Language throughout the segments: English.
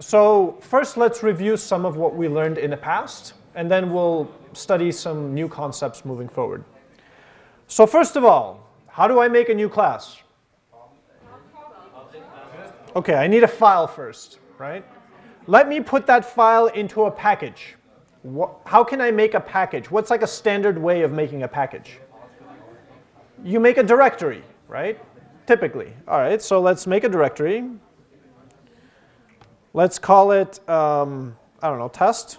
so first let's review some of what we learned in the past, and then we'll study some new concepts moving forward. So first of all, how do I make a new class? Okay, I need a file first, right? Let me put that file into a package. How can I make a package? What's like a standard way of making a package? You make a directory, right? Typically. All right, so let's make a directory. Let's call it, um, I don't know, test.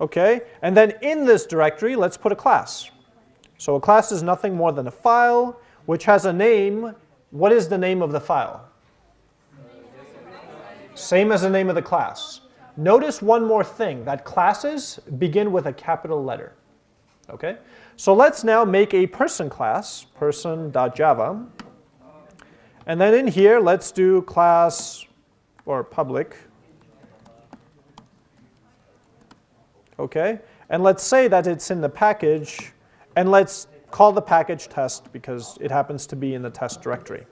Okay, and then in this directory, let's put a class. So a class is nothing more than a file which has a name. What is the name of the file? Same as the name of the class. Notice one more thing, that classes begin with a capital letter. Okay, so let's now make a person class, person.java. And then in here, let's do class or public. Okay, and let's say that it's in the package, and let's call the package test because it happens to be in the test directory.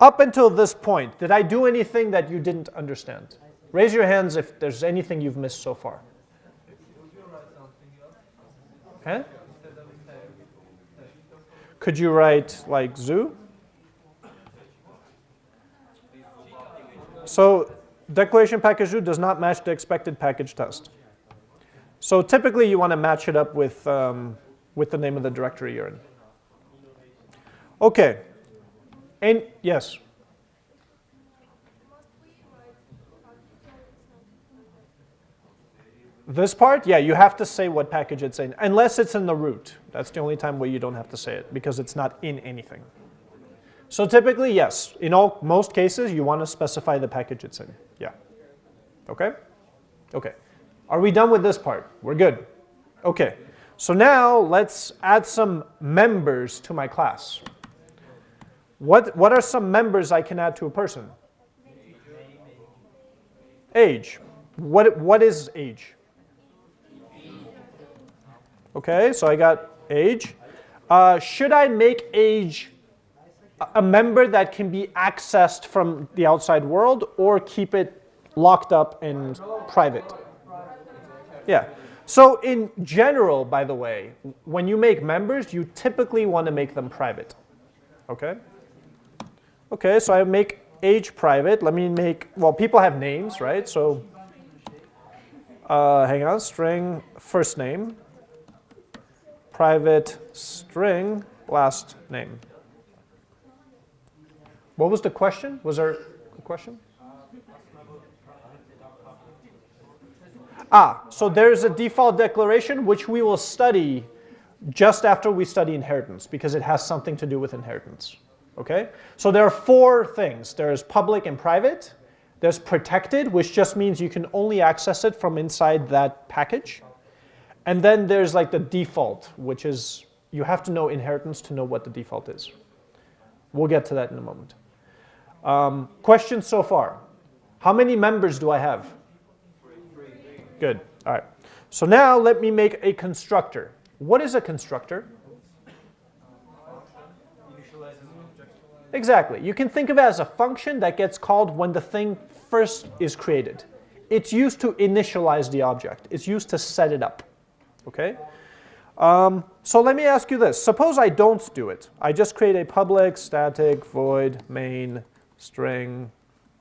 Up until this point, did I do anything that you didn't understand? Raise your hands if there's anything you've missed so far. Huh? Could you write like zoo? So declaration package does not match the expected package test. So typically you want to match it up with, um, with the name of the directory you're in. Okay, and yes. This part, yeah, you have to say what package it's in, unless it's in the root. That's the only time where you don't have to say it, because it's not in anything. So typically, yes, in all most cases, you want to specify the package it's in. Yeah. Okay? Okay. Are we done with this part? We're good. Okay. So now let's add some members to my class. What, what are some members I can add to a person? Age. What, what is age? Okay, so I got age. Uh, should I make age a member that can be accessed from the outside world or keep it locked up in private? Yeah. So in general, by the way, when you make members, you typically want to make them private. Okay? Okay, so I make age private. Let me make, well, people have names, right? So uh, hang on, string first name, private string last name. What was the question? Was there a question? Ah, so there's a default declaration which we will study just after we study inheritance because it has something to do with inheritance. Okay? So there are four things. There's public and private. There's protected, which just means you can only access it from inside that package. And then there's like the default, which is you have to know inheritance to know what the default is. We'll get to that in a moment. Um, questions so far? How many members do I have? Good. All right. So now let me make a constructor. What is a constructor? Exactly. You can think of it as a function that gets called when the thing first is created. It's used to initialize the object. It's used to set it up. Okay? Um, so let me ask you this. Suppose I don't do it. I just create a public static void main string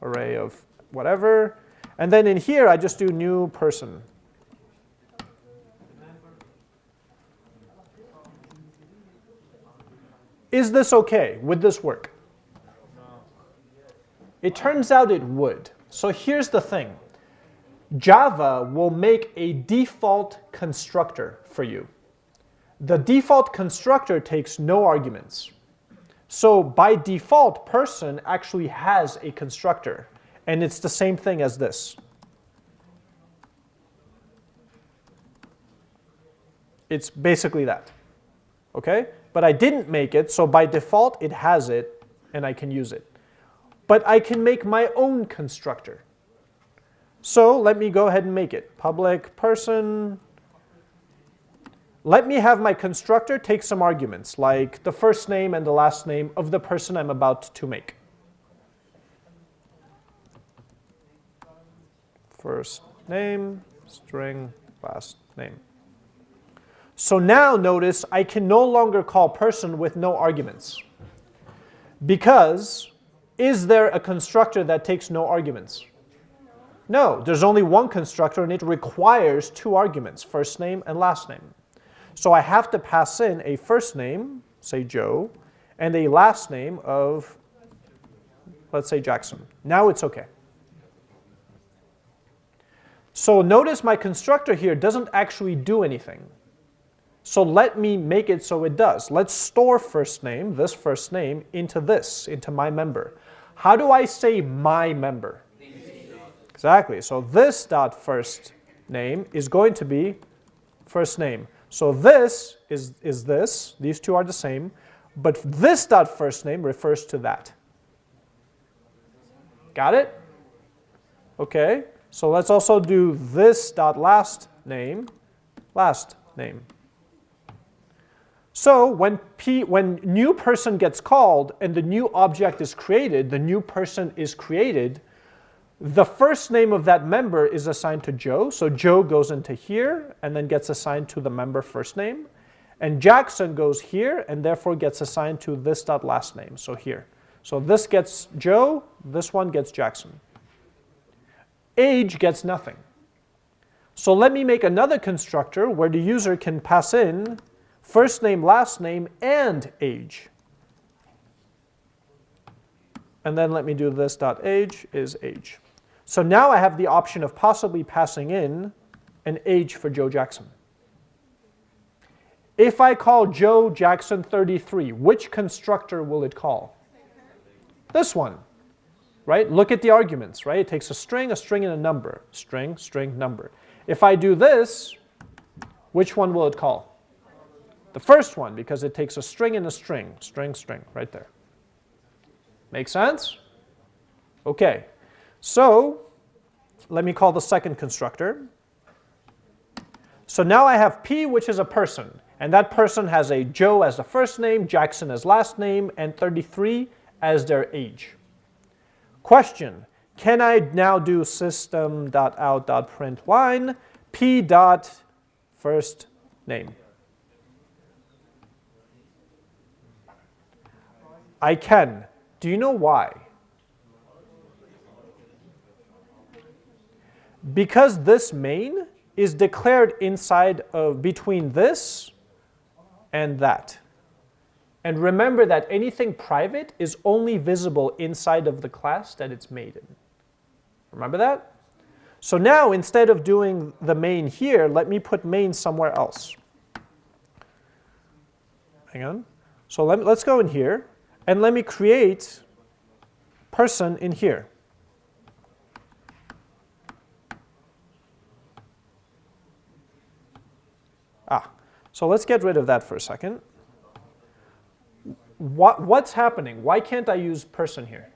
array of whatever. And then in here, I just do new person. Is this OK? Would this work? It turns out it would. So here's the thing. Java will make a default constructor for you. The default constructor takes no arguments. So by default, person actually has a constructor. And it's the same thing as this. It's basically that. Okay? But I didn't make it, so by default, it has it, and I can use it. But I can make my own constructor. So let me go ahead and make it. Public person. Let me have my constructor take some arguments, like the first name and the last name of the person I'm about to make. first name, string last name. So now notice I can no longer call person with no arguments. Because is there a constructor that takes no arguments? No, there's only one constructor and it requires two arguments, first name and last name. So I have to pass in a first name, say Joe, and a last name of, let's say Jackson. Now it's okay. So notice my constructor here doesn't actually do anything. So let me make it so it does. Let's store first name, this first name, into this, into my member. How do I say my member? Exactly. So this dot first name is going to be first name. So this is, is this. These two are the same. But this dot first name refers to that. Got it? Okay. So let's also do this dot last name, last name. So when, P, when new person gets called and the new object is created, the new person is created, the first name of that member is assigned to Joe. So Joe goes into here and then gets assigned to the member first name. And Jackson goes here and therefore gets assigned to this dot last name, so here. So this gets Joe, this one gets Jackson. Age gets nothing. So let me make another constructor where the user can pass in first name, last name, and age. And then let me do this dot age is age. So now I have the option of possibly passing in an age for Joe Jackson. If I call Joe Jackson 33, which constructor will it call? This one, right? Look at the arguments, right? It takes a string, a string, and a number. String, string, number. If I do this, which one will it call? The first one, because it takes a string and a string, string, string, right there. Make sense? Okay, so let me call the second constructor. So now I have P, which is a person, and that person has a Joe as the first name, Jackson as last name, and 33 as their age. Question, can I now do system.out.println p dot first name? I can. Do you know why? Because this main is declared inside of between this and that. And remember that anything private is only visible inside of the class that it's made in. Remember that? So now instead of doing the main here, let me put main somewhere else. Hang on. So let, let's go in here. And let me create person in here. Ah, so let's get rid of that for a second. What, what's happening? Why can't I use person here?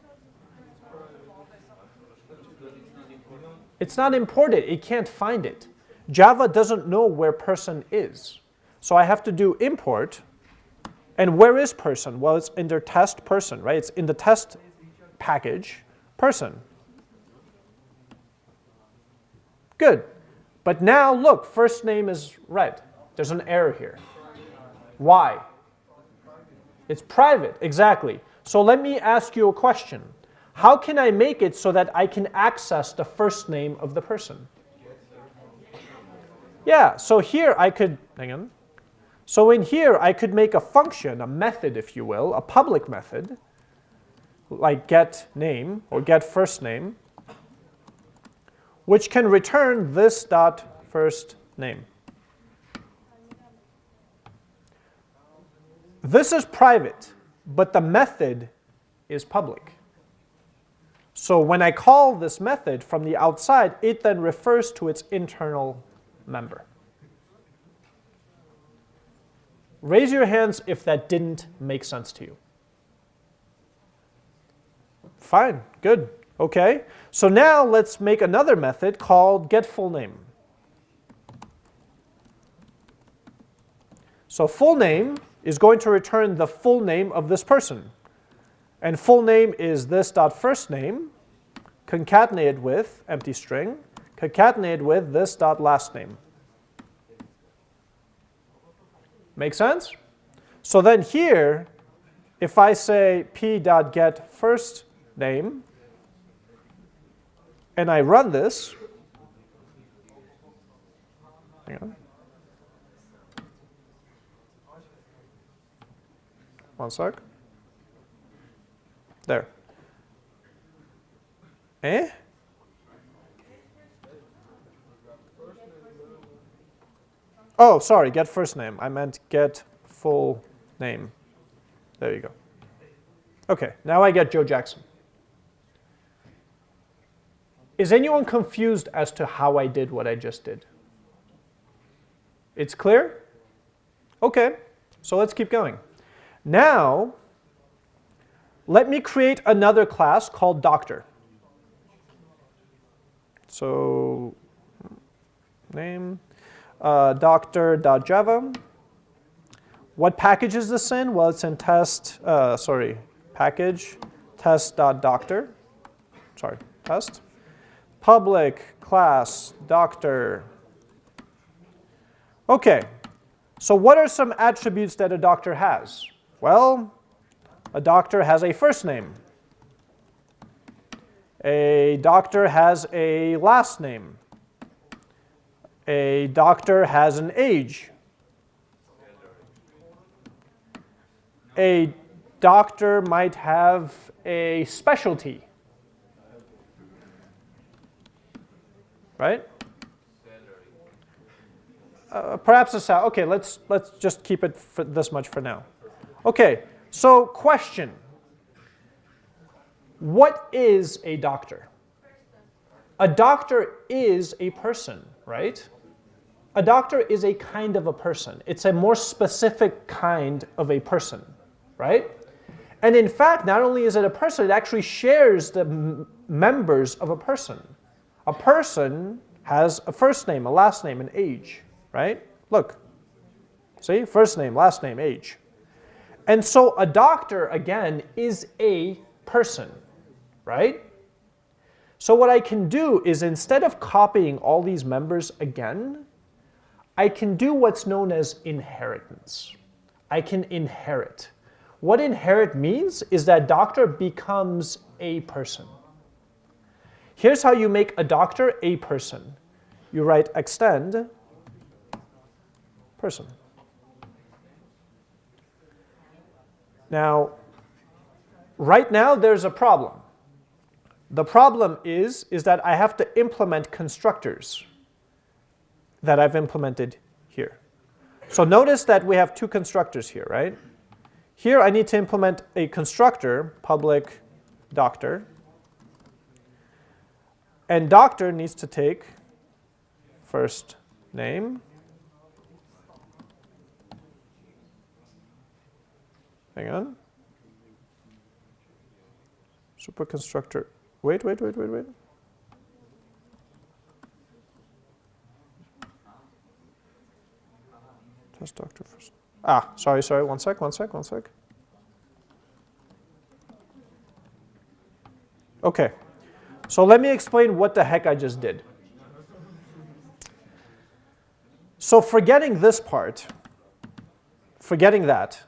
It's not imported. It can't find it. Java doesn't know where person is. So I have to do import and where is person? Well, it's in their test person, right? It's in the test package, person. Good. But now look, first name is red. There's an error here. Why? It's private, exactly. So let me ask you a question. How can I make it so that I can access the first name of the person? Yeah, so here I could, hang on. So in here, I could make a function, a method, if you will, a public method, like get name or get first name, which can return this dot first name. This is private, but the method is public. So when I call this method from the outside, it then refers to its internal member. Raise your hands if that didn't make sense to you. Fine, good, okay. So now let's make another method called getFullName. So full name is going to return the full name of this person. And full name is this dot first name concatenated with empty string concatenated with this dot last name. Make sense? So then here, if I say p dot get first name, and I run this, hang on. One sec. There. Eh? Oh, sorry, get first name. I meant get full name. There you go. Okay, now I get Joe Jackson. Is anyone confused as to how I did what I just did? It's clear? Okay, so let's keep going. Now, let me create another class called doctor. So name uh, doctor.java. What package is this in? Well, it's in test, uh, sorry, package test.doctor. Sorry, test. Public class doctor. Okay, so what are some attributes that a doctor has? Well, a doctor has a first name. A doctor has a last name. A doctor has an age. A doctor might have a specialty. Right? Uh, perhaps a sound. Okay, let's let's just keep it for this much for now. Okay, so question. What is a doctor? A doctor is a person, right? A doctor is a kind of a person. It's a more specific kind of a person, right? And in fact, not only is it a person, it actually shares the members of a person. A person has a first name, a last name, an age, right? Look, see, first name, last name, age. And so a doctor, again, is a person, right? So what I can do is instead of copying all these members again, I can do what's known as inheritance. I can inherit. What inherit means is that doctor becomes a person. Here's how you make a doctor a person. You write extend person. Now, right now there's a problem. The problem is, is that I have to implement constructors that I've implemented here. So notice that we have two constructors here, right? Here I need to implement a constructor, public doctor. And doctor needs to take first name. Hang on. Superconstructor. Wait, wait, wait, wait, wait. Test doctor first. Ah, sorry, sorry. One sec, one sec, one sec. Okay. So let me explain what the heck I just did. So forgetting this part, forgetting that,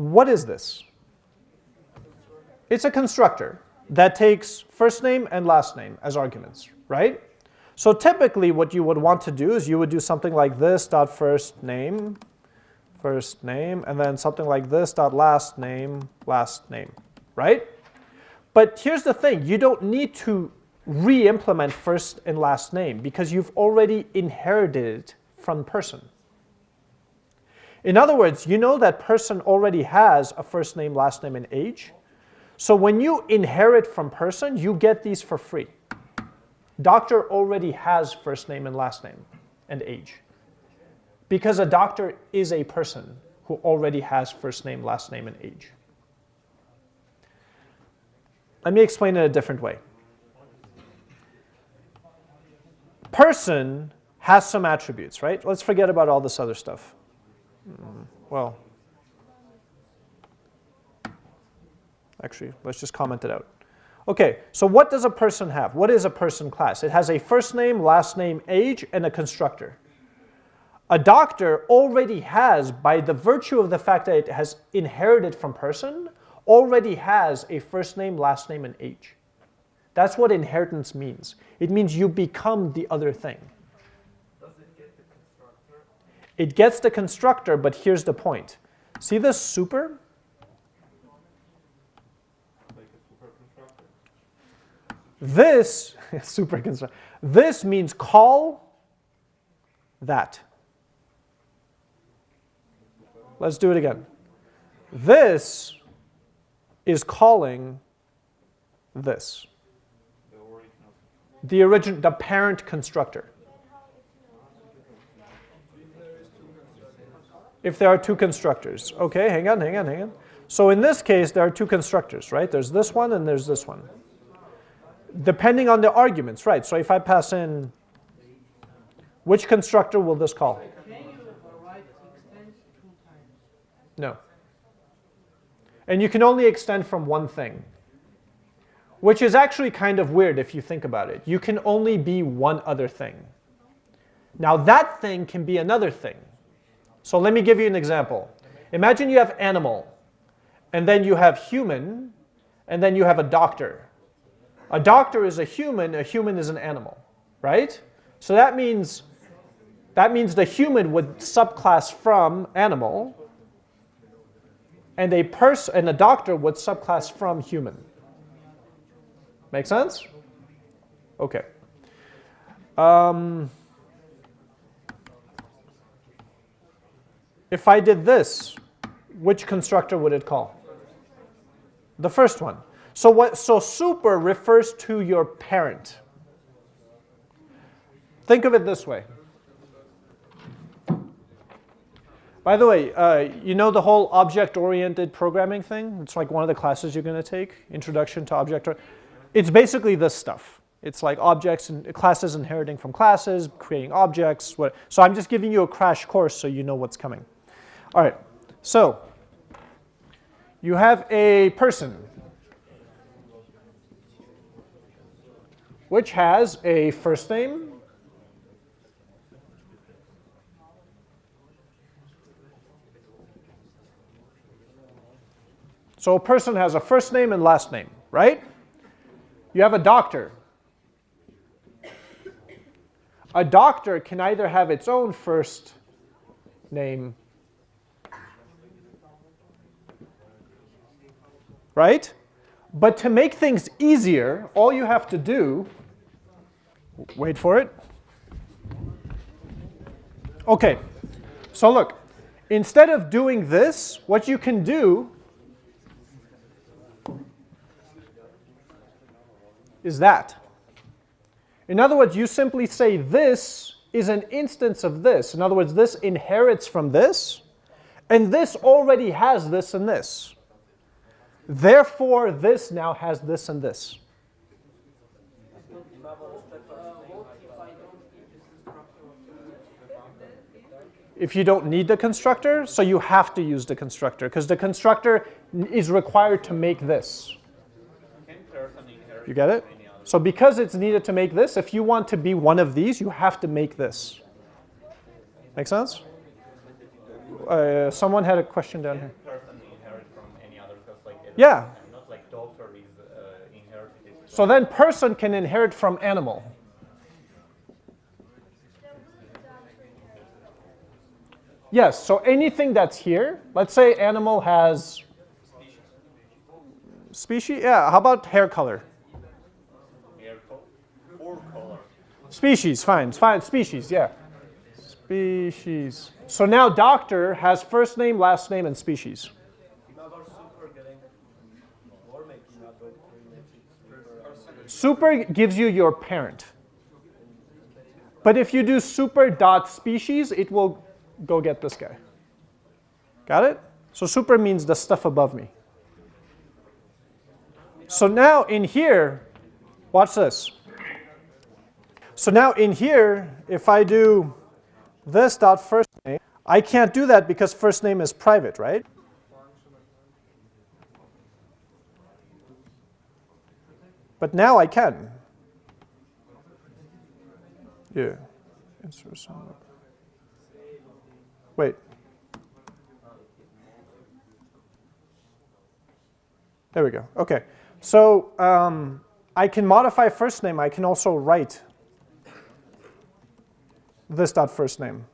what is this? It's a constructor that takes first name and last name as arguments, right? So typically what you would want to do is you would do something like this dot first name, first name, and then something like this dot last name, last name, right? But here's the thing, you don't need to re-implement first and last name because you've already inherited it from person. In other words, you know that person already has a first name, last name, and age. So when you inherit from person, you get these for free. Doctor already has first name and last name and age. Because a doctor is a person who already has first name, last name, and age. Let me explain it a different way. Person has some attributes, right? Let's forget about all this other stuff. Mm, well, actually, let's just comment it out. Okay, so what does a person have? What is a person class? It has a first name, last name, age, and a constructor. A doctor already has, by the virtue of the fact that it has inherited from person, already has a first name, last name, and age. That's what inheritance means. It means you become the other thing. Does it get the constructor? It gets the constructor, but here's the point. See this super? This, super constructor, this means call that. Let's do it again. This is calling this. The original. The origin, the parent constructor. If there are two constructors. Okay, hang on, hang on, hang on. So in this case, there are two constructors, right? There's this one and there's this one. Depending on the arguments, right? So if I pass in, which constructor will this call? No. And you can only extend from one thing, which is actually kind of weird if you think about it. You can only be one other thing. Now that thing can be another thing. So let me give you an example. Imagine you have animal, and then you have human, and then you have a doctor. A doctor is a human, a human is an animal, right? So that means that means the human would subclass from animal, and a person and a doctor would subclass from human. Make sense? Okay. Um, if I did this, which constructor would it call? The first one. So what? So super refers to your parent. Think of it this way. By the way, uh, you know the whole object-oriented programming thing? It's like one of the classes you're going to take, Introduction to Object. It's basically this stuff. It's like objects and classes inheriting from classes, creating objects. What, so I'm just giving you a crash course so you know what's coming. All right, so you have a person which has a first name, So a person has a first name and last name, right? You have a doctor. A doctor can either have its own first name, right? But to make things easier, all you have to do, wait for it. Okay, so look, instead of doing this, what you can do is that. In other words, you simply say this is an instance of this. In other words, this inherits from this, and this already has this and this. Therefore, this now has this and this. If you don't need the constructor, so you have to use the constructor, because the constructor is required to make this. You get it? So because it's needed to make this, if you want to be one of these, you have to make this. Make sense? Uh, someone had a question down here. Person inherit from any other because like it- Yeah. not like is uh, inherited. So then person can inherit from animal. Yes, so anything that's here, let's say animal has species. Yeah, how about hair color? Hair color, color. Species, fine, fine, species, yeah. Species. So now doctor has first name, last name, and species. Super gives you your parent. But if you do super dot species, it will go get this guy. Got it? So super means the stuff above me. So now in here, watch this. So now in here, if I do this dot first name, I can't do that because first name is private, right? But now I can. Yeah. Insert some. Wait. There we go. Okay. So um, I can modify first name. I can also write this dot first name.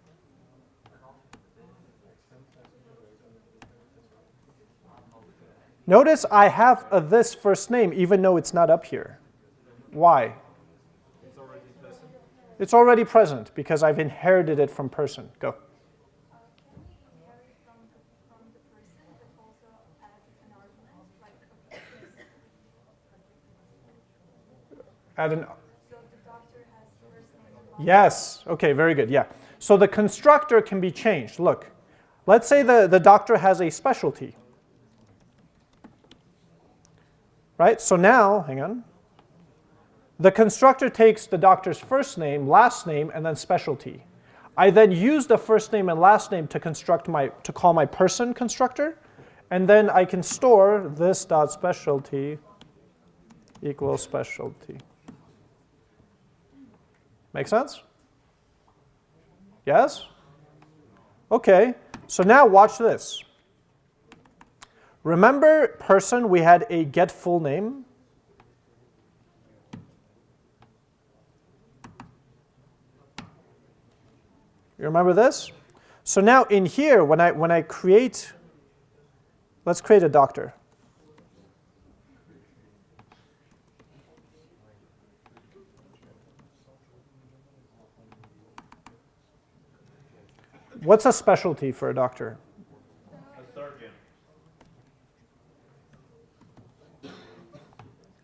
Notice I have a this first name even though it's not up here. Why? It's already present. It's already present because I've inherited it from person. Go. Add an yes. Okay, very good. Yeah. So the constructor can be changed. Look, let's say the, the doctor has a specialty. Right? So now, hang on. The constructor takes the doctor's first name, last name, and then specialty. I then use the first name and last name to construct my to call my person constructor, and then I can store this dot specialty equals specialty. Make sense? Yes? Okay, so now watch this. Remember person, we had a get full name. You remember this? So now in here, when I, when I create, let's create a doctor. What's a specialty for a doctor? A surgeon.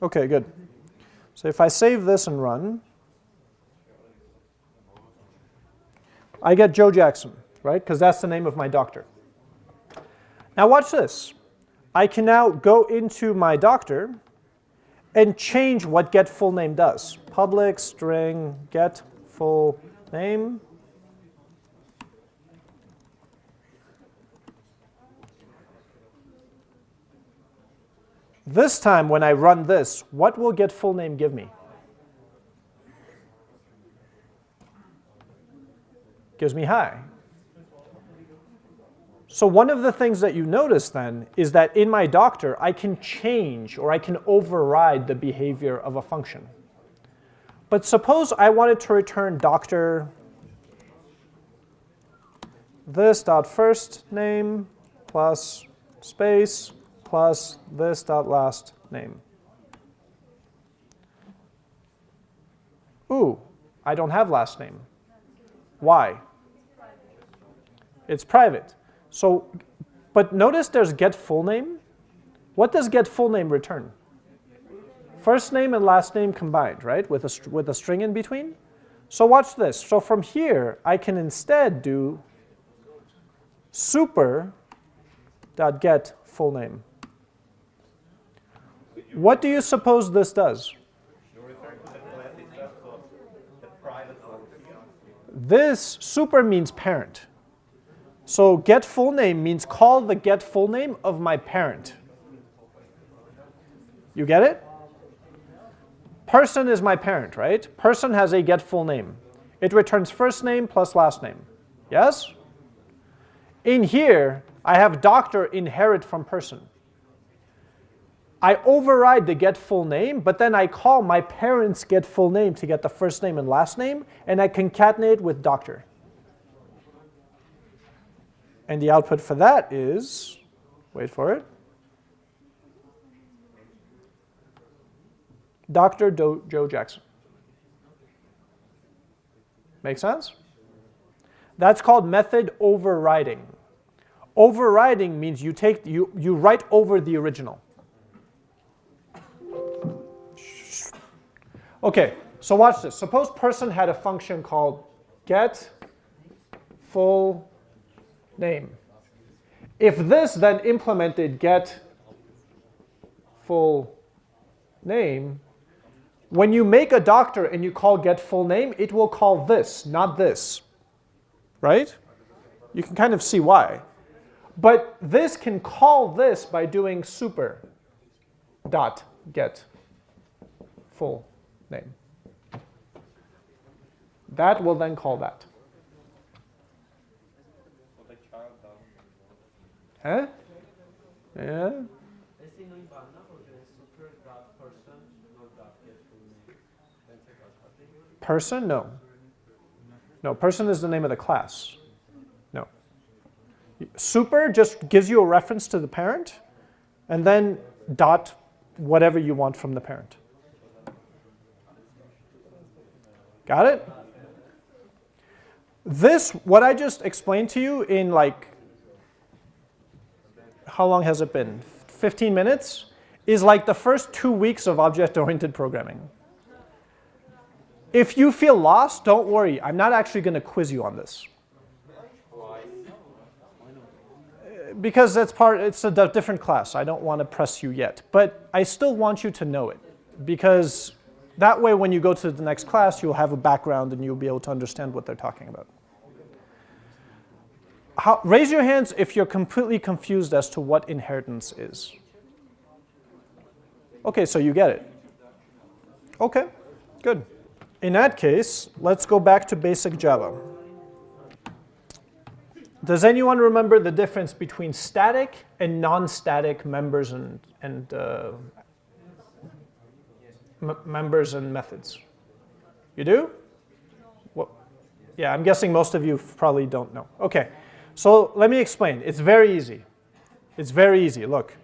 Okay, good. So if I save this and run, I get Joe Jackson, right? Because that's the name of my doctor. Now watch this. I can now go into my doctor and change what get full name does. Public string get full name. This time when I run this, what will get full name give me? Gives me hi. So one of the things that you notice then is that in my doctor, I can change or I can override the behavior of a function. But suppose I wanted to return doctor this dot first name plus space plus this dot last name. Ooh, I don't have last name. Why? It's private. So, but notice there's get full name. What does get full name return? First name and last name combined, right? With a, with a string in between. So watch this. So from here, I can instead do super dot get full name. What do you suppose this does? This super means parent. So get full name means call the get full name of my parent. You get it? Person is my parent, right? Person has a get full name. It returns first name plus last name. Yes? In here, I have doctor inherit from person. I override the get full name, but then I call my parents get full name to get the first name and last name, and I concatenate with doctor. And the output for that is, wait for it, Dr. Do Joe Jackson. Make sense? That's called method overriding. Overriding means you take you, you write over the original. Okay, so watch this. Suppose person had a function called get full name. If this then implemented get full name, when you make a doctor and you call get full name, it will call this, not this. Right? You can kind of see why. But this can call this by doing super dot get full name. That will then call that. Huh? Yeah. Person? No. No, person is the name of the class. No. Super just gives you a reference to the parent, and then dot whatever you want from the parent. Got it? This, what I just explained to you in like, how long has it been? 15 minutes? Is like the first two weeks of object-oriented programming. If you feel lost, don't worry. I'm not actually going to quiz you on this. Because that's part, it's a different class. I don't want to press you yet. But I still want you to know it. Because that way, when you go to the next class, you'll have a background and you'll be able to understand what they're talking about. How, raise your hands if you're completely confused as to what inheritance is. Okay, so you get it. Okay, good. In that case, let's go back to basic Java. Does anyone remember the difference between static and non-static members and, and uh, members and methods? You do? Yeah, I'm guessing most of you probably don't know. Okay, so let me explain. It's very easy. It's very easy. Look,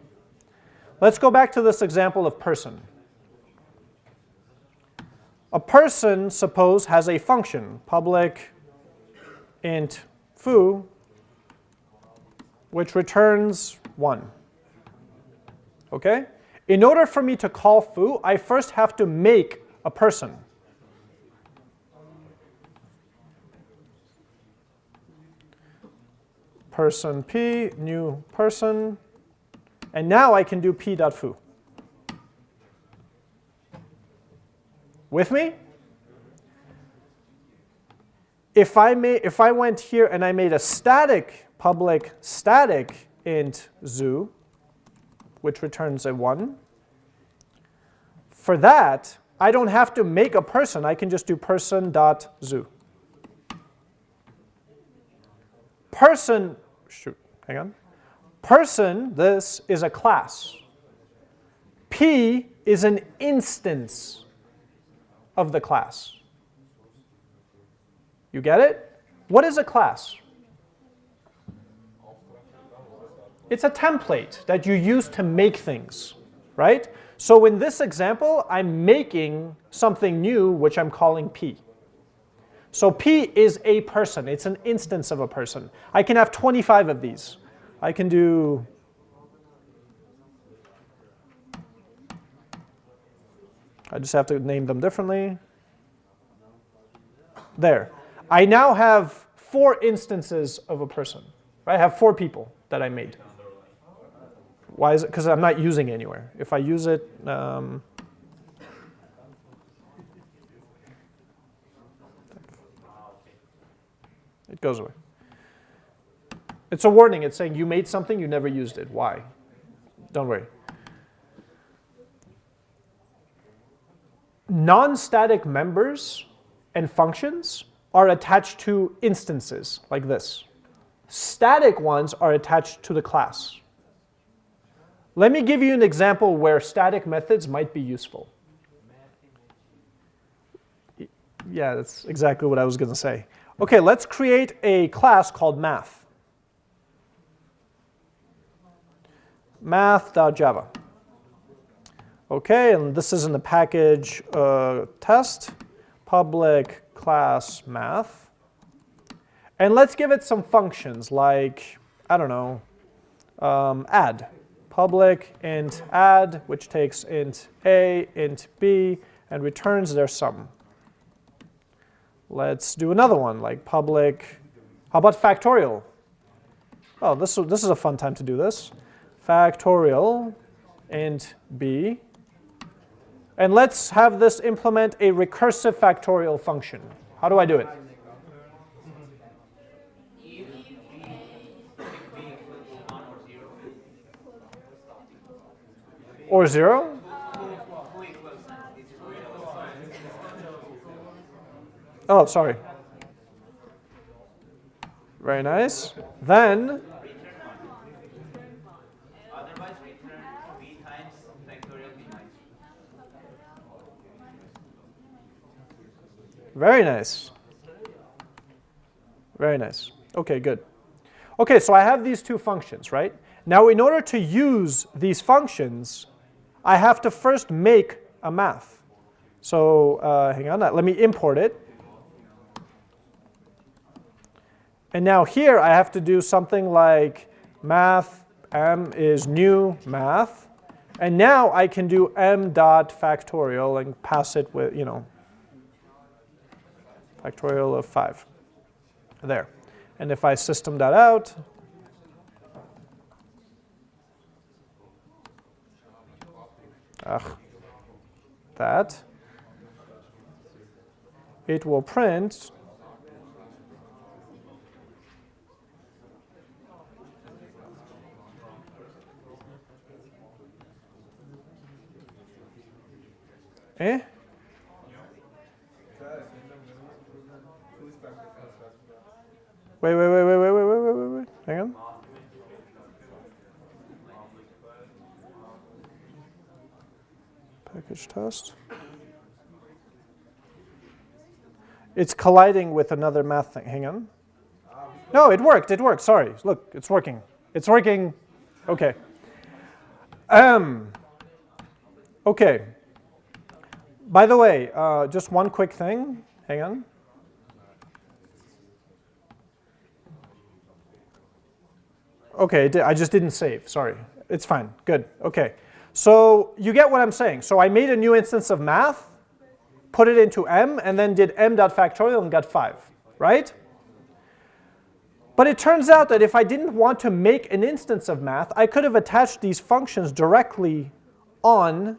let's go back to this example of person. A person, suppose, has a function, public int foo, which returns 1. Okay? In order for me to call foo, I first have to make a person. Person p, new person, and now I can do p.foo. With me? If I, made, if I went here and I made a static public static int zoo, which returns a 1, for that, I don't have to make a person. I can just do person.zoo. Person, shoot, hang on. Person, this is a class. P is an instance of the class. You get it? What is a class? It's a template that you use to make things, right? So in this example, I'm making something new, which I'm calling P. So P is a person. It's an instance of a person. I can have 25 of these. I can do I just have to name them differently. There. I now have four instances of a person. Right? I have four people that I made. Why is it? Because I'm not using anywhere. If I use it, um, it goes away. It's a warning. It's saying you made something, you never used it. Why? Don't worry. Non-static members and functions are attached to instances like this. Static ones are attached to the class. Let me give you an example where static methods might be useful. Yeah, that's exactly what I was going to say. Okay, let's create a class called math. math.java. Okay, and this is in the package uh, test, public class math. And let's give it some functions like, I don't know, um, add. Public int add, which takes int a, int b, and returns their sum. Let's do another one, like public, how about factorial? Oh, this, this is a fun time to do this. Factorial int b. And let's have this implement a recursive factorial function. How do I do it? Or zero? Oh, sorry. Very nice. Then, very nice. Very nice. Okay, good. Okay, so I have these two functions, right? Now, in order to use these functions, I have to first make a math. So uh, hang on, let me import it. And now here I have to do something like math m is new math. And now I can do m dot factorial and pass it with, you know, factorial of 5 there. And if I system that out, ugh, that, it will print Eh? Wait, wait, wait, wait, wait, wait, wait, wait, wait. Hang on. Package test. It's colliding with another math thing. Hang on. No, it worked. It worked. Sorry. Look, it's working. It's working. Okay. Um. Okay. By the way, uh, just one quick thing. Hang on. Okay, I just didn't save. Sorry. It's fine. Good. Okay. So you get what I'm saying. So I made a new instance of math, put it into m, and then did m dot factorial and got 5, right? But it turns out that if I didn't want to make an instance of math, I could have attached these functions directly on,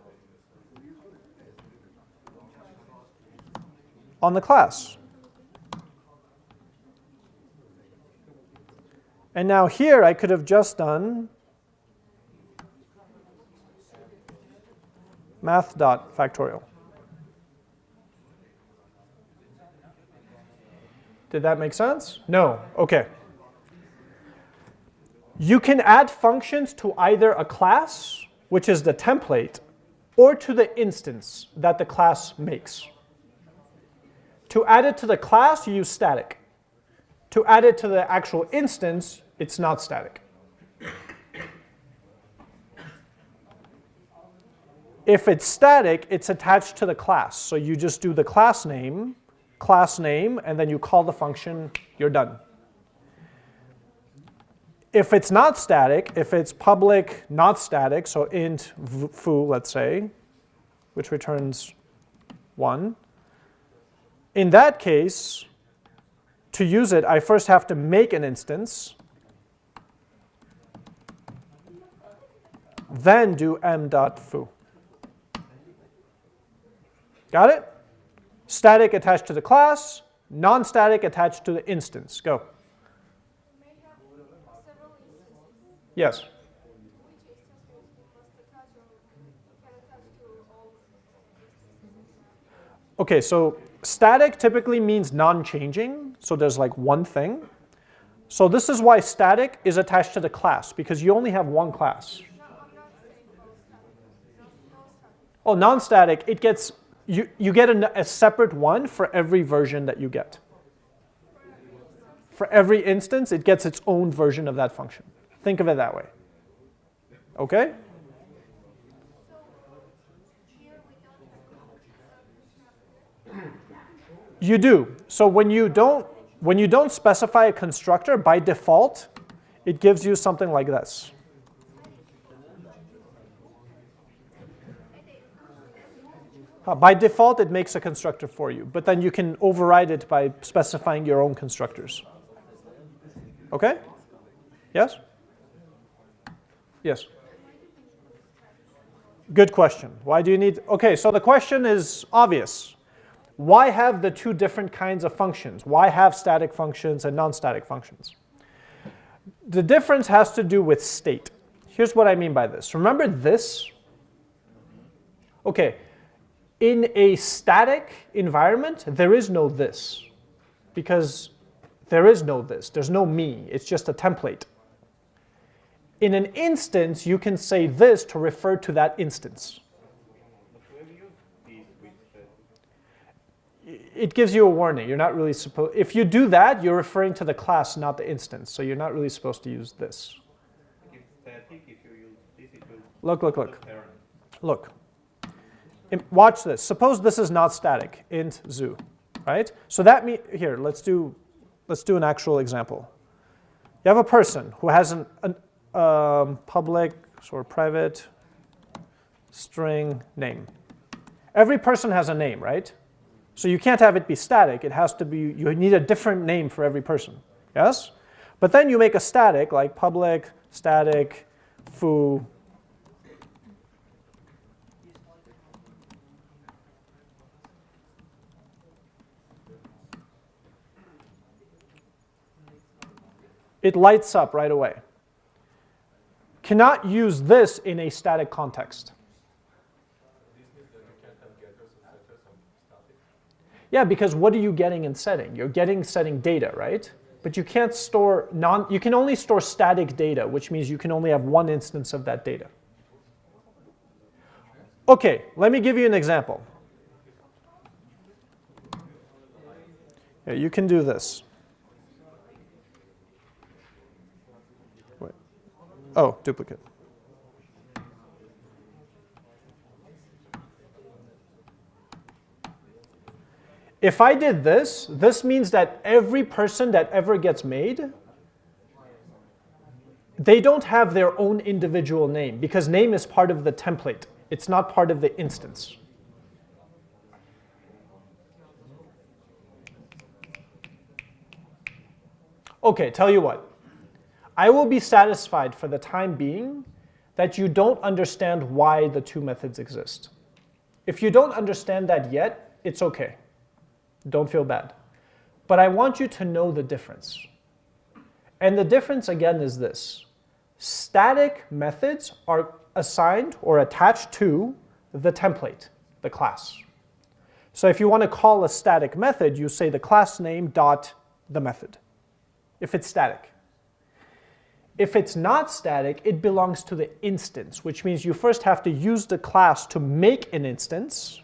on the class. And now here I could have just done math dot factorial. Did that make sense? No. Okay. You can add functions to either a class, which is the template, or to the instance that the class makes. To add it to the class, you use static. To add it to the actual instance, it's not static. If it's static, it's attached to the class. So you just do the class name, class name, and then you call the function, you're done. If it's not static, if it's public not static, so int foo, let's say, which returns 1, in that case, to use it, I first have to make an instance, then do m.foo. Got it? Static attached to the class, non-static attached to the instance. Go. Yes. Okay, so static typically means non-changing, so there's like one thing. So this is why static is attached to the class, because you only have one class. Oh, non-static, it gets, you, you get a, a separate one for every version that you get. For every instance, it gets its own version of that function. Think of it that way. Okay? You do. So when you don't when you don't specify a constructor by default, it gives you something like this. Uh, by default, it makes a constructor for you, but then you can override it by specifying your own constructors. Okay? Yes? Yes. Good question. Why do you need? Okay, so the question is obvious. Why have the two different kinds of functions? Why have static functions and non-static functions? The difference has to do with state. Here's what I mean by this. Remember this? Okay, In a static environment, there is no this because there is no this. There's no me. It's just a template. In an instance, you can say this to refer to that instance. But we have used these with the It gives you a warning. You're not really supposed. If you do that, you're referring to the class, not the instance. So you're not really supposed to use this. if static, if you use this, it will Look, look, look, look. Watch this. Suppose this is not static. Int zoo, right? So that mean here. Let's do, let's do an actual example. You have a person who has an, an um, public or private string name. Every person has a name, right? So you can't have it be static. It has to be, you need a different name for every person. Yes? But then you make a static like public, static, foo. It lights up right away. Cannot use this in a static context. Yeah, because what are you getting in setting? You're getting setting data, right? But you can't store non, you can only store static data, which means you can only have one instance of that data. Okay, let me give you an example. Yeah, you can do this. Oh, duplicate. If I did this, this means that every person that ever gets made, they don't have their own individual name because name is part of the template. It's not part of the instance. Okay, tell you what. I will be satisfied for the time being that you don't understand why the two methods exist. If you don't understand that yet, it's okay. Don't feel bad. But I want you to know the difference. And the difference again is this. Static methods are assigned or attached to the template, the class. So if you want to call a static method, you say the class name dot the method, if it's static. If it's not static, it belongs to the instance, which means you first have to use the class to make an instance,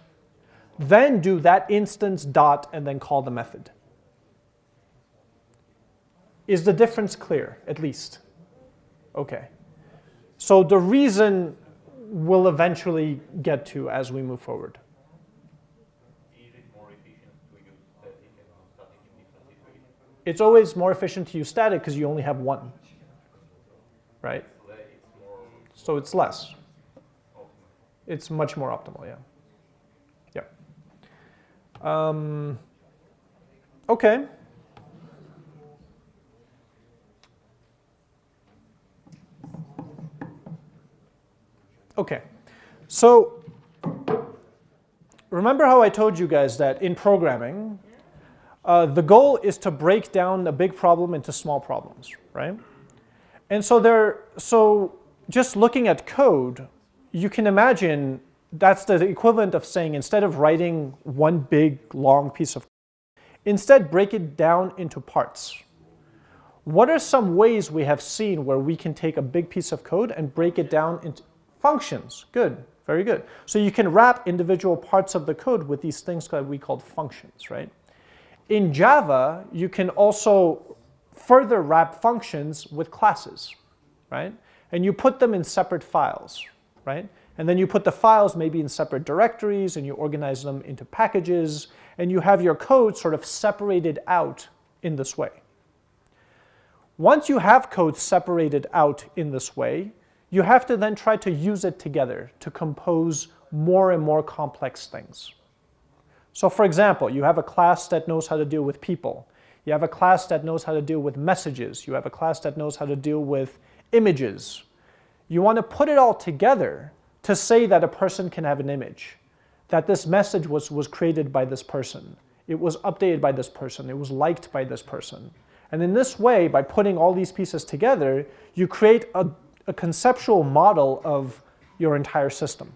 then do that instance dot and then call the method. Is the difference clear, at least? Okay. So the reason we'll eventually get to as we move forward. It's always more efficient to use static because you only have one, right? It's le- It's more So it's less. It's much more optimal, yeah. Yeah. Um, okay. Okay. So remember how I told you guys that in programming, uh, the goal is to break down a big problem into small problems, right? And so there, so just looking at code, you can imagine that's the equivalent of saying instead of writing one big long piece of instead break it down into parts. What are some ways we have seen where we can take a big piece of code and break it down into functions? Good, very good. So you can wrap individual parts of the code with these things that we called functions, right? In Java, you can also further wrap functions with classes, right? And you put them in separate files, right? And then you put the files maybe in separate directories and you organize them into packages and you have your code sort of separated out in this way. Once you have code separated out in this way, you have to then try to use it together to compose more and more complex things. So for example, you have a class that knows how to deal with people. You have a class that knows how to deal with messages. You have a class that knows how to deal with images. You want to put it all together to say that a person can have an image, that this message was, was created by this person, it was updated by this person, it was liked by this person. And in this way, by putting all these pieces together, you create a, a conceptual model of your entire system.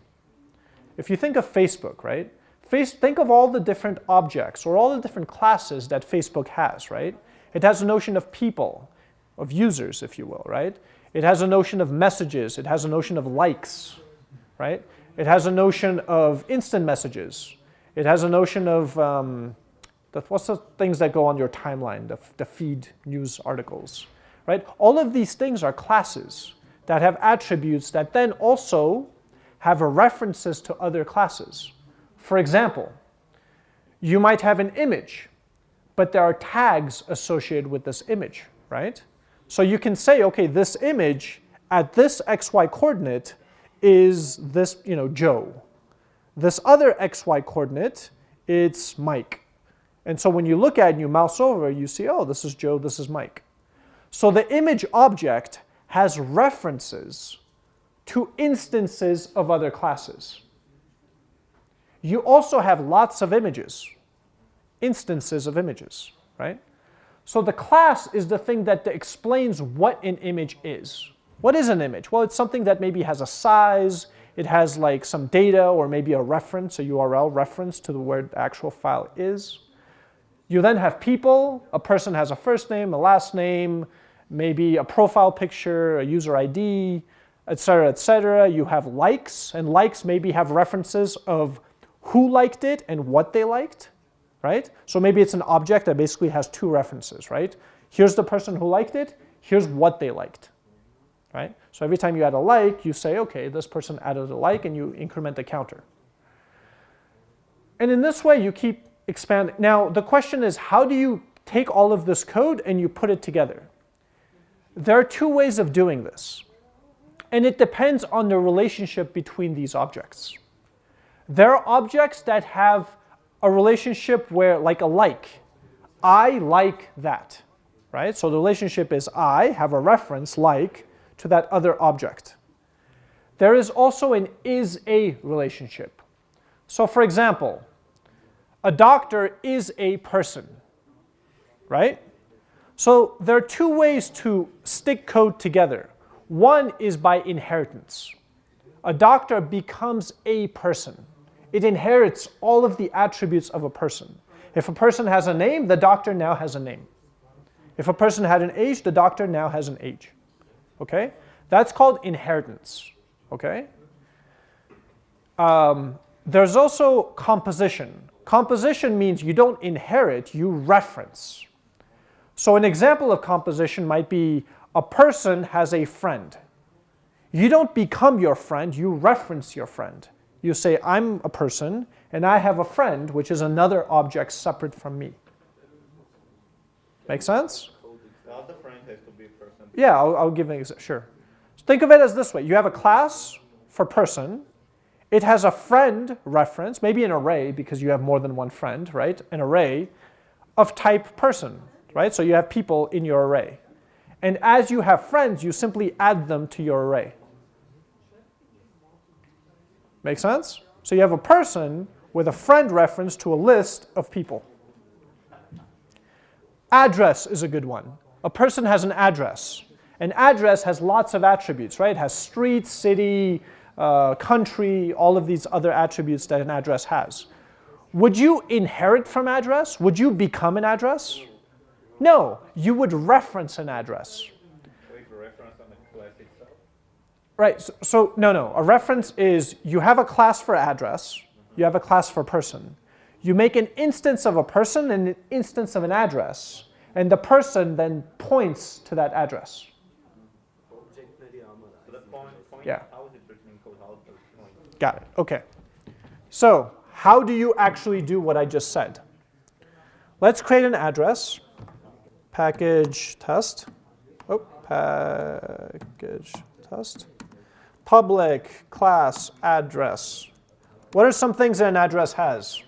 If you think of Facebook, right? Face, think of all the different objects or all the different classes that Facebook has, right? It has a notion of people, of users, if you will, right? It has a notion of messages. It has a notion of likes, right? It has a notion of instant messages. It has a notion of um, the, what's the things that go on your timeline, the, the feed news articles, right? All of these things are classes that have attributes that then also have references to other classes. For example, you might have an image, but there are tags associated with this image, right? So you can say, okay, this image at this xy coordinate is this, you know, Joe. This other xy coordinate, it's Mike. And so when you look at it and you mouse over, you see, oh, this is Joe, this is Mike. So the image object has references to instances of other classes. You also have lots of images, instances of images, right? So the class is the thing that explains what an image is. What is an image? Well, it's something that maybe has a size, it has like some data or maybe a reference, a URL reference to the where the actual file is. You then have people, a person has a first name, a last name, maybe a profile picture, a user ID, etc., etc. You have likes, and likes maybe have references of who liked it and what they liked, right? So maybe it's an object that basically has two references, right? Here's the person who liked it, here's what they liked, right? So every time you add a like, you say, okay, this person added a like, and you increment the counter. And in this way, you keep expanding. Now, the question is, how do you take all of this code and you put it together? There are two ways of doing this. And it depends on the relationship between these objects. There are objects that have a relationship where, like a like, I like that, right? So the relationship is I have a reference like to that other object. There is also an is a relationship. So for example, a doctor is a person, right? So there are two ways to stick code together. One is by inheritance. A doctor becomes a person. It inherits all of the attributes of a person. If a person has a name, the doctor now has a name. If a person had an age, the doctor now has an age. Okay? That's called inheritance. Okay? Um, there's also composition. Composition means you don't inherit, you reference. So an example of composition might be a person has a friend. You don't become your friend, you reference your friend. You say, I'm a person, and I have a friend, which is another object separate from me. Make sense? Now the friend has to be a person. Yeah, I'll, I'll give an example. Sure. Think of it as this way. You have a class for person. It has a friend reference, maybe an array because you have more than one friend, right? An array of type person, right? So you have people in your array. And as you have friends, you simply add them to your array. Make sense? So you have a person with a friend reference to a list of people. Address is a good one. A person has an address. An address has lots of attributes, right? It has street, city, uh, country, all of these other attributes that an address has. Would you inherit from address? Would you become an address? No, you would reference an address. With reference on the class itself. Right, so, so, no, no, a reference is you have a class for address, you have a class for person. You make an instance of a person and an instance of an address, and the person then points to that address. Yeah. Got it, okay. So, how do you actually do what I just said? Let's create an address, package test, oh, package test, public class address. What are some things that an address has?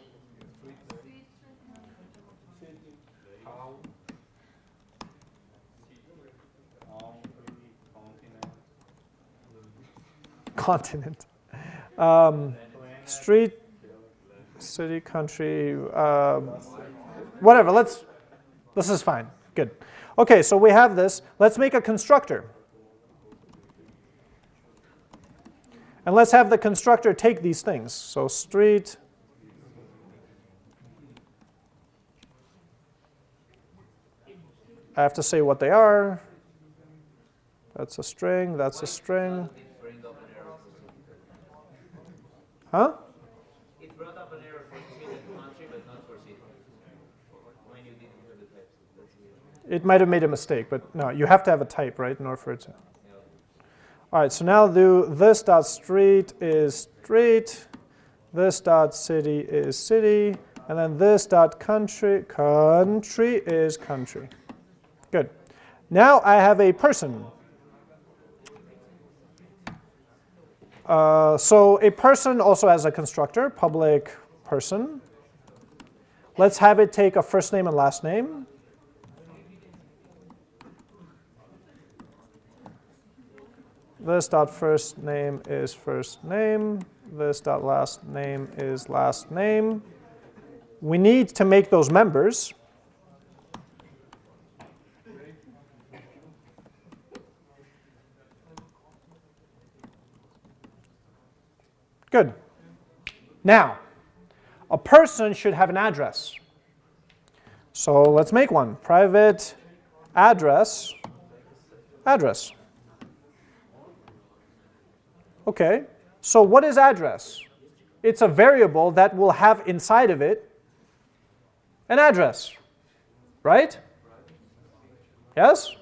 Continent. Um, street, city, country, um, whatever. Let's. This is fine. Good. Okay, so we have this. Let's make a constructor. And let's have the constructor take these things. So street I have to say what they are. That's a string, that's a string. Huh? It brought up an error for country, but not for city. It might have made a mistake, but no, you have to have a type, right, in order for it to. All right, so now do this dot street is street, this dot city is city, and then this dot country country is country. Good. Now I have a person. Uh, so a person also has a constructor, public person. Let's have it take a first name and last name. This dot first name is first name. This dot last name is last name. We need to make those members. Good. Now, a person should have an address. So let's make one. Private address, address. Okay, so what is address? It's a variable that will have inside of it an address, right? Yes?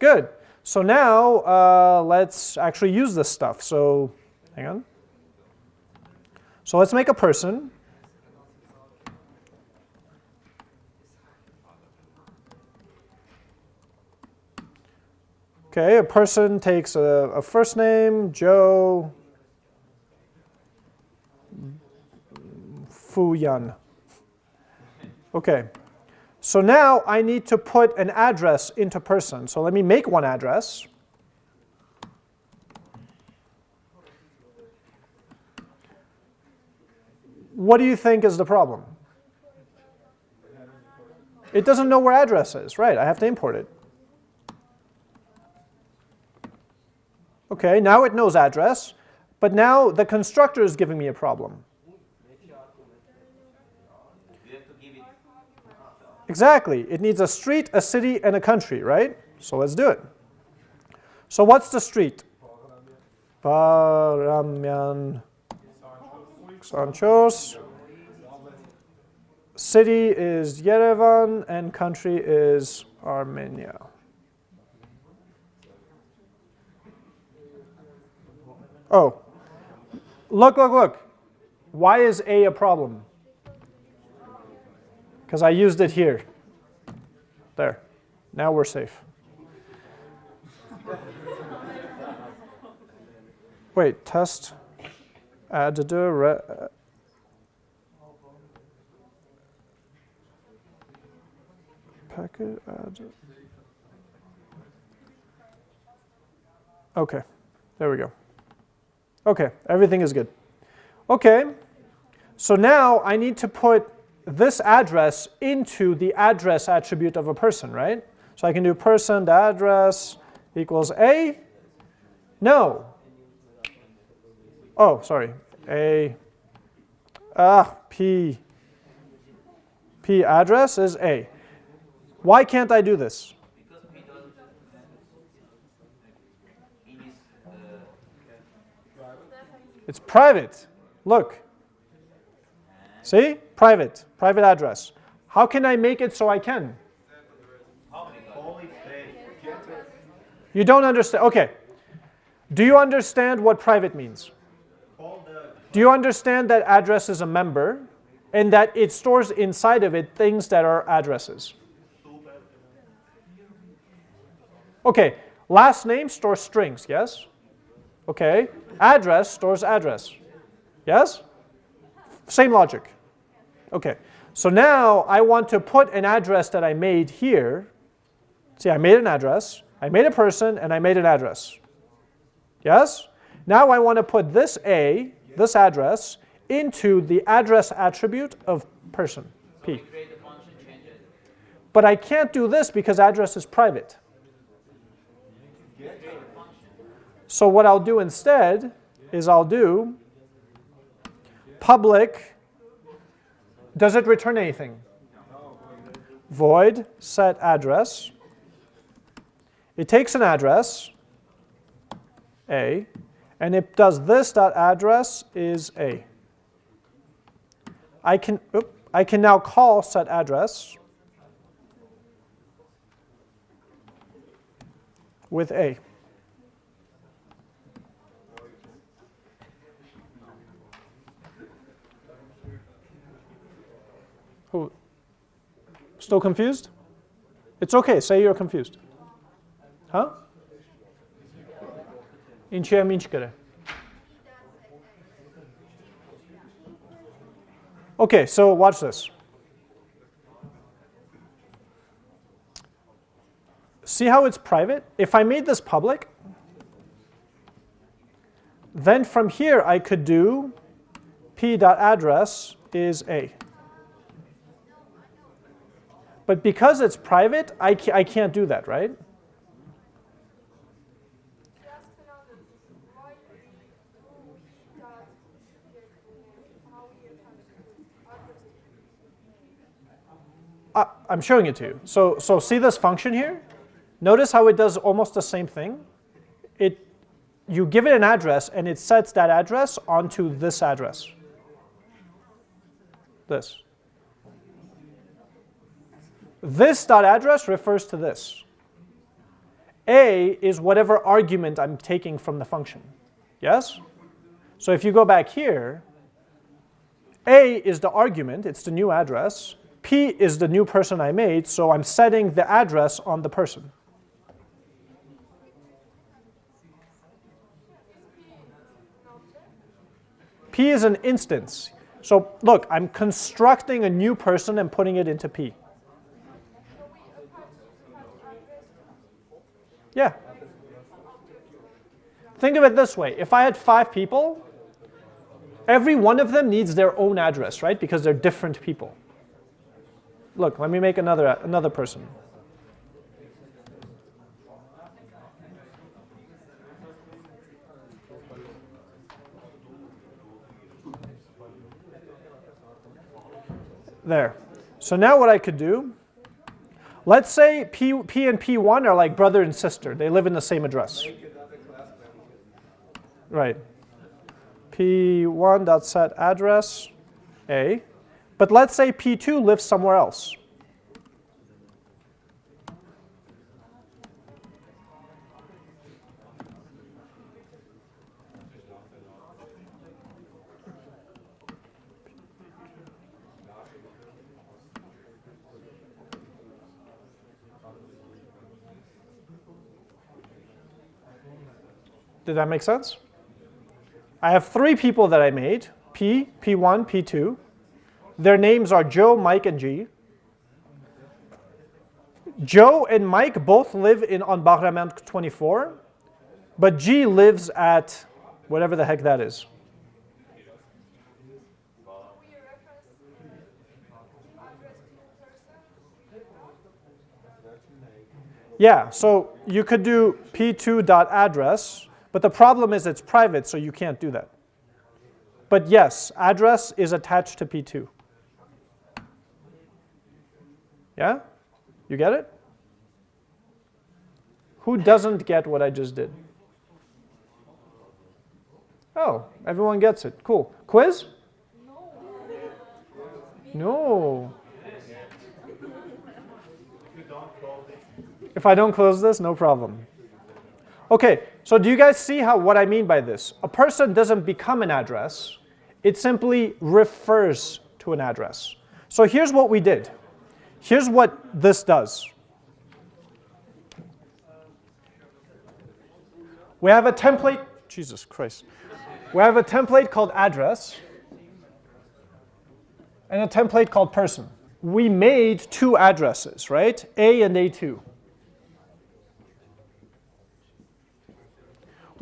Good. So now uh, let's actually use this stuff. So hang on. So let's make a person. Okay, a person takes a, a first name, Joe Fu Yan. Okay, so now I need to put an address into person. So let me make one address. What do you think is the problem? It doesn't know where address is, right? I have to import it. Okay, now it knows address, but now the constructor is giving me a problem. Exactly. It needs a street, a city, and a country, right? So let's do it. So what's the street? Paramyan Sanchos. City is Yerevan, and country is Armenia. Oh, look, look, look. Why is A a problem? Because I used it here. There. Now we're safe. Wait, test add the re, uh, packet add. Okay, there we go. Okay, everything is good. Okay, so now I need to put this address into the address attribute of a person, right? So I can do person the address equals A. No. Oh, sorry. A. Ah, P. P address is A. Why can't I do this? Because we don't. It is. Uh, It's private. Look. See? Private. Private address. How can I make it so I can? You don't understand. Okay. Do you understand what private means? Do you understand that address is a member and that it stores inside of it things that are addresses? Okay. Last name stores strings, yes? Okay. Address stores address. Yes? Same logic. Okay. So now I want to put an address that I made here. See, I made an address, I made a person, and I made an address. Yes? Now I want to put this A, this address, into the address attribute of person, P. create a function, change it. But I can't do this because address is private. So what I'll do instead is I'll do public, does it return anything? Void set address. It takes an address, A, and it does this dot address is A. I can, oop, I can now call set address with A. Still confused? It's okay, say you're confused. Huh? In եմ Okay, so watch this. See how it's private? If I made this public, then from here I could do p.address is a. But because it's private, I, ca- I can't do that, right? I'm showing it to you. So, so see this function here? Notice how it does almost the same thing. It, you give it an address, and it sets that address onto this address. This. This dot address refers to this. A is whatever argument I'm taking from the function. Yes? So if you go back here, a is the argument, it's the new address. P is the new person I made, so I'm setting the address on the person. P is an instance. So look, I'm constructing a new person and putting it into P. Yeah. Think of it this way. If I had five people, every one of them needs their own address, right? Because they're different people. Look, let me make another, another person. There. So now what I could do, let's say P, P and P1 are like brother and sister. They live in the same address. Right. P1.set address A. But let's say P2 lives somewhere else. Did that make sense? I have three people that I made, P, P1, P2. Their names are Joe, Mike, and G. Joe and Mike both live in on Baghramyan 24, but G lives at whatever the heck that is. Yeah, so you could do p2.address, but the problem is it's private, so you can't do that. But yes, address is attached to p2. Yeah? You get it? Who doesn't get what I just did? Oh, everyone gets it. Cool. Quiz? No. If I don't close this, no problem. Okay, so do you guys see how what I mean by this? A person doesn't become an address, it simply refers to an address. So here's what we did. Here's what this does. We have a template, Jesus Christ. We have a template called address and a template called person. We made two addresses, right? A and A2.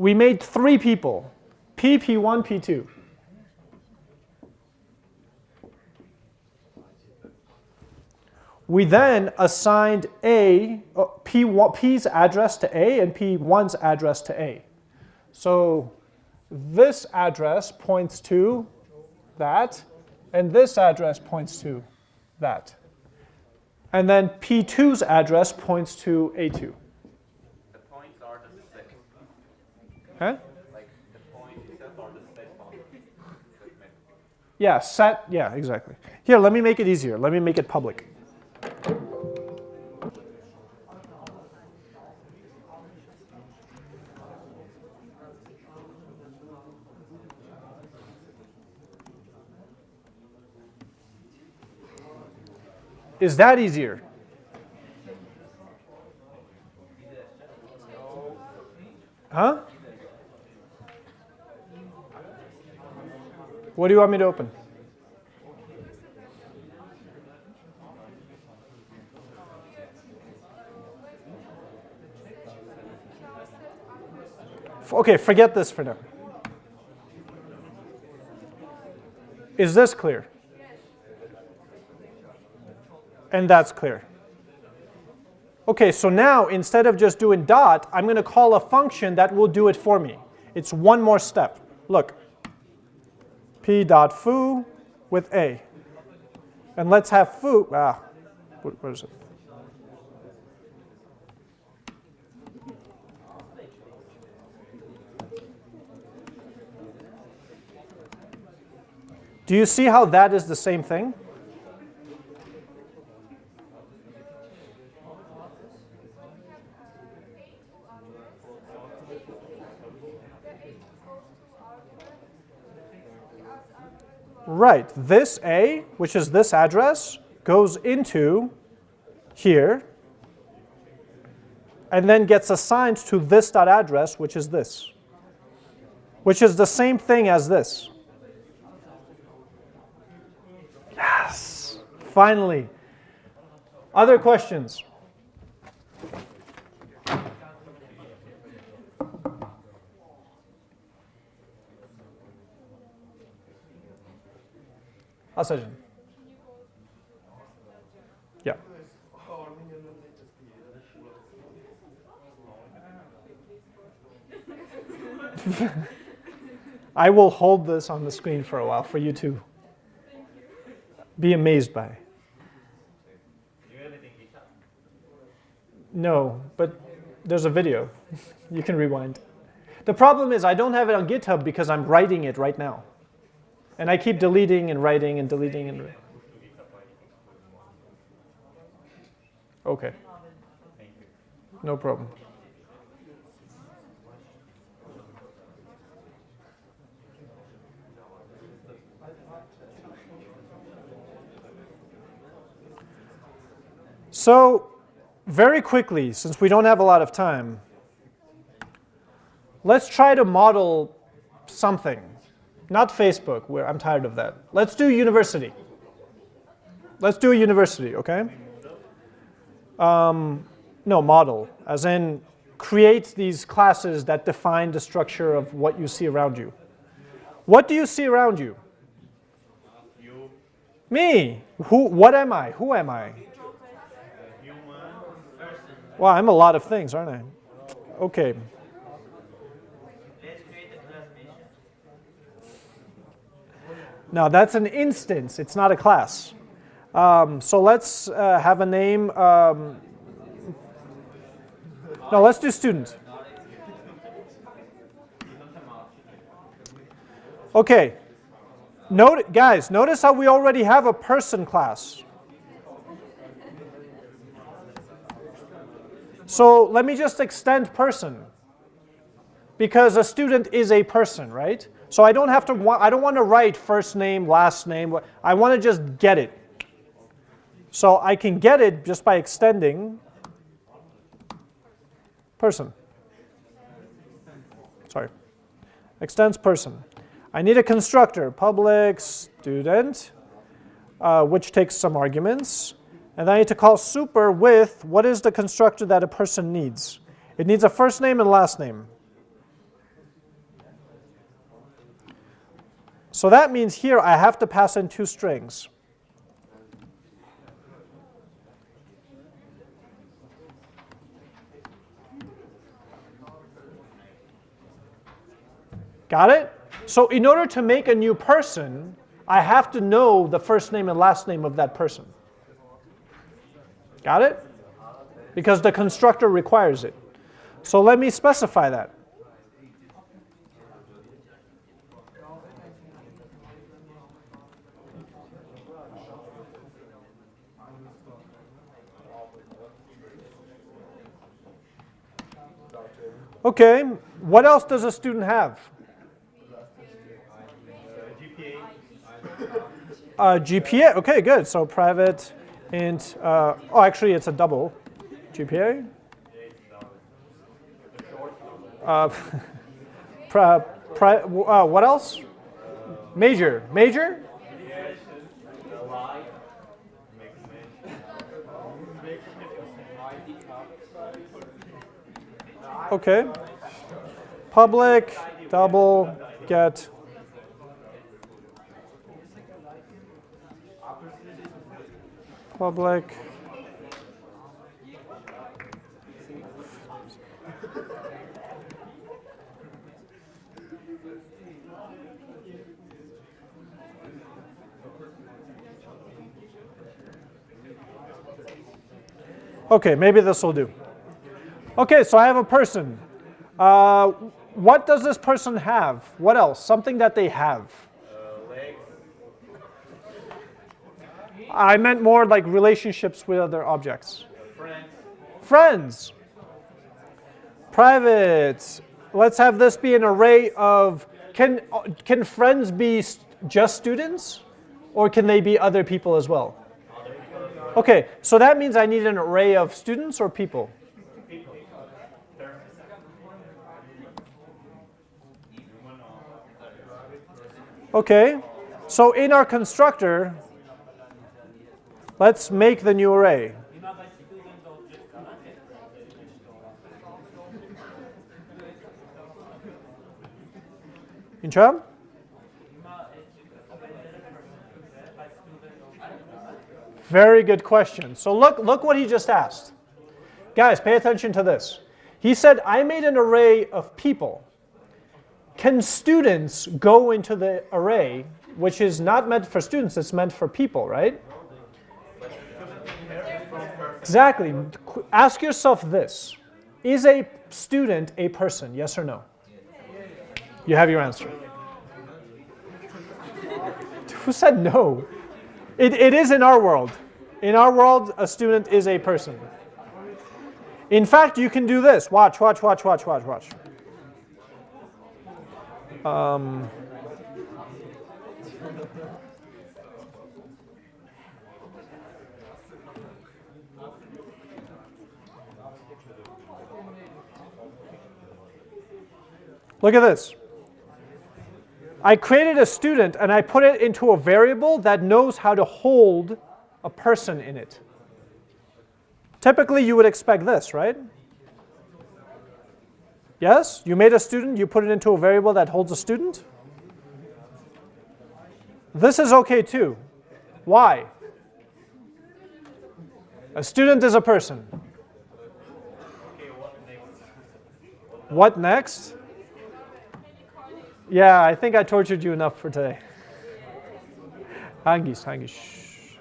We made three people, P, P1, P2. We then assigned A, uh, P1, P's address to A and P1's address to A. So this address points to that, and this address points to that. And then P2's address points to A2. Huh? Like the point itself or the set matters. Yeah, set, yeah, exactly. Here, let me make it easier. Let me make it public. Is that easier? Huh? What do you want me to open? Okay, forget this for now. Is this clear? And that's clear. Okay, so now instead of just doing dot, I'm going to call a function that will do it for me. It's one more step. Look, p dot foo with a. And let's have foo, ah, what, what is it? Do you see how that is the same thing? Right, this A, which is this address, goes into here and then gets assigned to this dot address, which is this, which is the same thing as this. Yes, finally. Other questions? Ah, Asajan. Yeah. I will hold this on the screen for a while for you to be amazed by. No, but there's a video. you can rewind. The problem is I don't have it on GitHub because I'm writing it right now. And I keep deleting and writing and deleting and Okay. No problem. So, very quickly, since we don't have a lot of time, let's try to model something. Not Facebook, where I'm tired of that. Let's do university. Let's do a university, okay? Um, no, model, as in create these classes that define the structure of what you see around you. What do you see around you? You, Me. Who? What am I? Who am I? Well, I'm a lot of things, aren't I? Okay. Let's create a class mission. Now that's an instance, it's not a class. Um, so let's uh, have a name. Um, no, let's do student. Okay. Note, guys, notice how we already have a person class. So let me just extend person because a student is a person, right? So I don't have to wa- I don't want to write first name, last name. I want to just get it. So I can get it just by extending person. Sorry. Extends person. I need a constructor, public student, uh, which takes some arguments. And I need to call super with what is the constructor that a person needs? It needs a first name and last name. So that means here I have to pass in two strings. Got it? So in order to make a new person, I have to know the first name and last name of that person. Got it? Because the constructor requires it. So let me specify that. Okay, what else does a student have? Uh, GPA, okay, good. So private int, uh, oh, actually it's a double GPA. Uh, pri, pri, uh, what else? Major, major? Okay. Public, double, get. Public. Okay, maybe this will do. Okay, so I have a person. Uh, what does this person have? What else? Something that they have. I meant more like relationships with other objects. Friends. Friends. Private. Let's have this be an array of, can, can friends be st- just students? Or can they be other people as well? Okay, so that means I need an array of students or people? Okay, so in our constructor, let's make the new array. Incheon? Very good question. So look, look what he just asked. Guys, pay attention to this. He said, I made an array of people. Can students go into the array, which is not meant for students, it's meant for people, right? Exactly. Ask yourself this. Is a student a person, yes or no? You have your answer. Who said no? It, it is in our world. In our world, a student is a person. In fact, you can do this. Watch, watch, watch, watch, watch, watch. Um, look at this. I created a student and I put it into a variable that knows how to hold a person in it. Typically, you would expect this, right? Yes, you made a student, you put it into a variable that holds a student. This is okay too. Why? A student is a person. What next? Yeah, I think I tortured you enough for today. Hangis, hangis.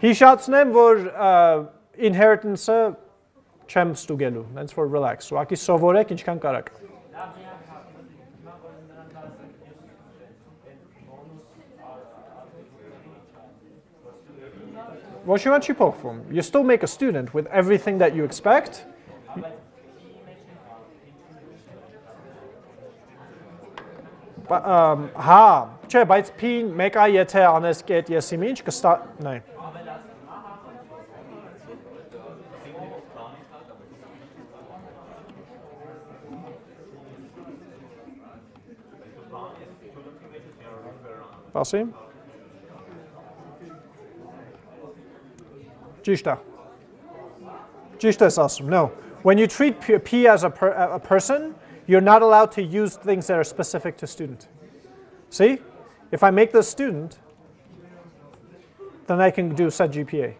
He shots name vor uh, inheritance uh, չեմ ստուգելու, հենց որ relax, ուղղակի սովորեք ինչքան կարաք։ Ոչ մի բան չի փոխվում։ You still make a student with everything that you expect. Բա- ըմ, Հա, չէ, բայց p-ն մեկա եթե անես կետ եսի ինչ կստա, նայ։ Սպասի։ Ճիշտ է։ Ճիշտ ես ասում, no. When you treat P, P as a, per, a person, you're not allowed to use things that are specific to student. See? If I make this student, then I can do set GPA.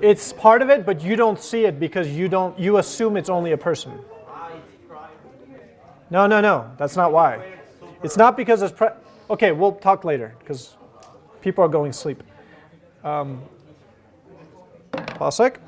It's part of it, but you don't see it because you don't you assume it's only a person. No, no, no. That's not why. It's not because it's pre- okay. We'll talk later because people are going to sleep. Um, pause sec.